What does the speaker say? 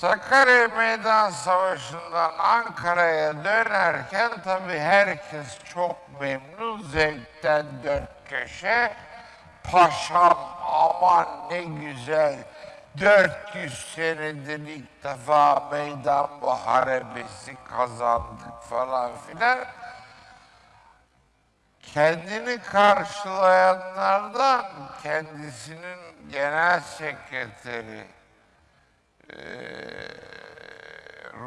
Sakarya Meydan Savaşı'ndan Ankara'ya dönerken tabii herkes çok memnun, zevkten dört köşe. Paşam aman ne güzel, 400 senedir ilk defa meydan muharebesi kazandık falan filan. Kendini karşılayanlardan kendisinin genel sekreteri